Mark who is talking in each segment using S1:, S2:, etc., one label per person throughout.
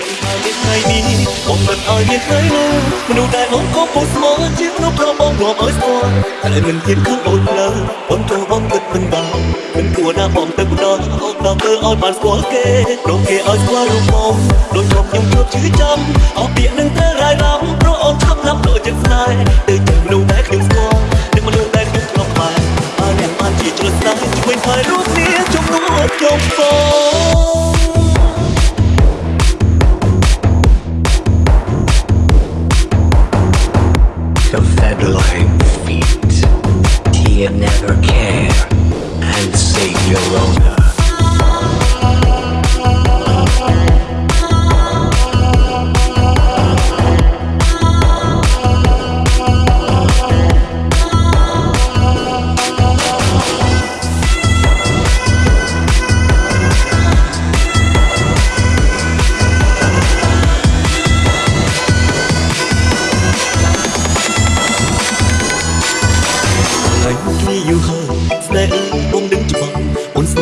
S1: ដឹងថាមានថ្ងៃនេះបងមិនឲ្យមានថ្ងៃនោះមនុស្សដែលបងក៏ពុះស្មោះជាគ្រប់ប្របងរាប់ឲ្យស្គាល់តែមិនហ៊ានខឹងអូនផ្លូវបងចូលបងគិតមិនបានមិនគួរណាបងទៅម្ដងអូនដល់ធ្វើឲ្យបានស្គាល់គេព្រោះគេឲ្យស្គាល់រូបបងដូចខ្ញុំខ្ញុំជួបជឿចាំអស់ពាក្យនឹងត្រូវរាយរំព្រោះអូនឆាប់ណាប់ដូចចិត្តស្នេហ៍
S2: Confederate feet. He'll never care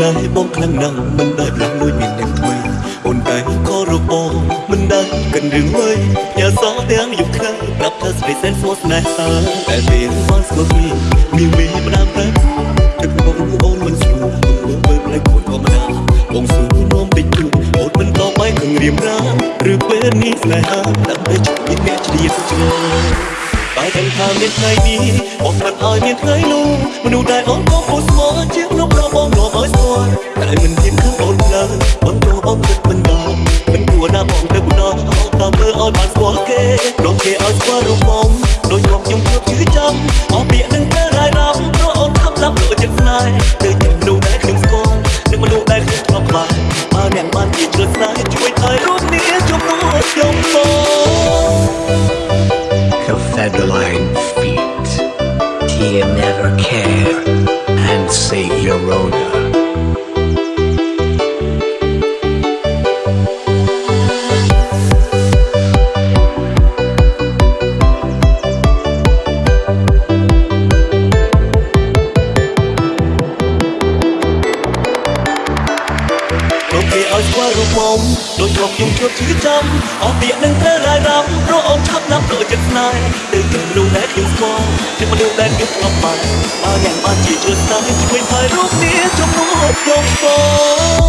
S1: អូនស្នេហ៍បងខ្លាំងណាស់មិនដែលផ្លាស់លួចមានអ្នកថ្មីអូនតែខរបងមិនដែលកិនរឿងអ្វីញ៉ាសោទាំងយប់ថ្ងៃប្រាប់ថាស្រីសែនស្មោះស្នេហាតែពេលបានស្គាល់គ្នាមានមេផ្ដាំតែទឹកបងអូនមិនស្រួលមើលមើលផ្លែកូនធម្មតាបងសួរនោមតិចតួចអូនមិនតបបាយខឹងរៀមរាឬពេលនេះស្នេហាដើម្បីជួយអ្នកជ្រាបជ្រៅតែដឹងថាមានថ្ងៃនេះបងមិនឲ្យមានថ្ងៃនោះមនុស្សដែលអូនក៏ពុះ បងចូលបងគិតមិនដល់មិនគួរណាបងទៅម្ដងតាមមើលឲ្យបានស្គាល់គេព្រោះគេឲ្យស្គាល់រូបបងដូចមកខ្ញុំជួបជឿចាំអស់ពាក្យនឹងទៅរាយរំព្រោះអូនខំឡាប់ដូចចិត្តស្នេហ៍ទៅជាមនុស្សដែលខ្ញុំស្គាល់និងមនុស្សដែលខ្ញុំធ្លាប់បានបើអ្នកបានជាជ្រើស្នេហ៍ជួយឲ្យរូបនេះជំនួសខ្ញុំបង
S2: Confederate feet. He'll never care and save your owner.
S1: ព្រោះគេឲ្យស្គាល់រូបបងដូចធ្លាប់ខ្ញុំជួបជឿចាំអស់ពាក្យនឹងត្រូវរាយរំព្រោះអូនឆាប់ណាប់ដូចចិត្តស្នេហ៍ទៅជាមនុស្សដែលខ្ញុំស្គាល់ជាមនុស្សដែលខ្ញុំធ្លាប់បានបើយ៉ាងបានជាជ្រើស្នេហ៍ជួយឲ្យរូបនេះជំនួសខ្ញុំបង